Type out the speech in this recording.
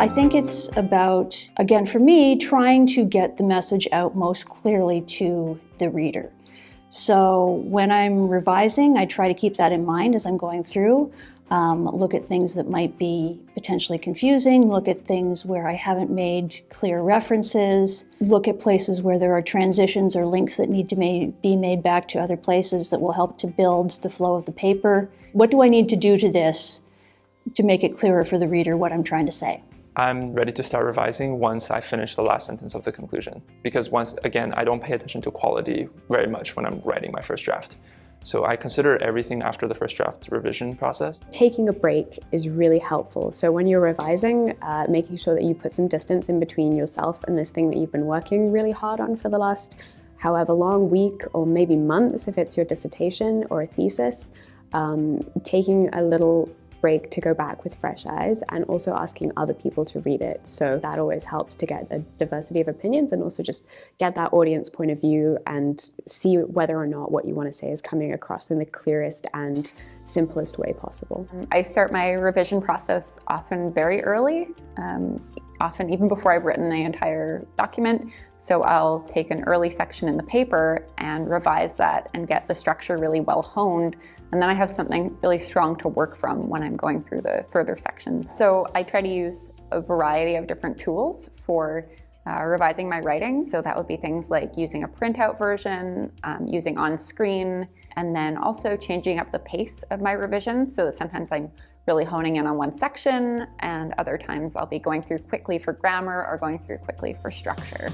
I think it's about, again, for me, trying to get the message out most clearly to the reader. So when I'm revising, I try to keep that in mind as I'm going through. Um, look at things that might be potentially confusing, look at things where I haven't made clear references, look at places where there are transitions or links that need to be made back to other places that will help to build the flow of the paper. What do I need to do to this to make it clearer for the reader what I'm trying to say? I'm ready to start revising once I finish the last sentence of the conclusion. Because once, again, I don't pay attention to quality very much when I'm writing my first draft. So I consider everything after the first draft revision process. Taking a break is really helpful. So when you're revising, uh, making sure that you put some distance in between yourself and this thing that you've been working really hard on for the last however long, week or maybe months if it's your dissertation or a thesis, um, taking a little break to go back with fresh eyes and also asking other people to read it. So that always helps to get a diversity of opinions and also just get that audience point of view and see whether or not what you want to say is coming across in the clearest and simplest way possible. I start my revision process often very early. Um, often even before I've written the entire document. So I'll take an early section in the paper and revise that and get the structure really well honed. And then I have something really strong to work from when I'm going through the further sections. So I try to use a variety of different tools for uh, revising my writing. So that would be things like using a printout version, um, using on-screen, and then also changing up the pace of my revision so that sometimes I'm really honing in on one section and other times I'll be going through quickly for grammar or going through quickly for structure.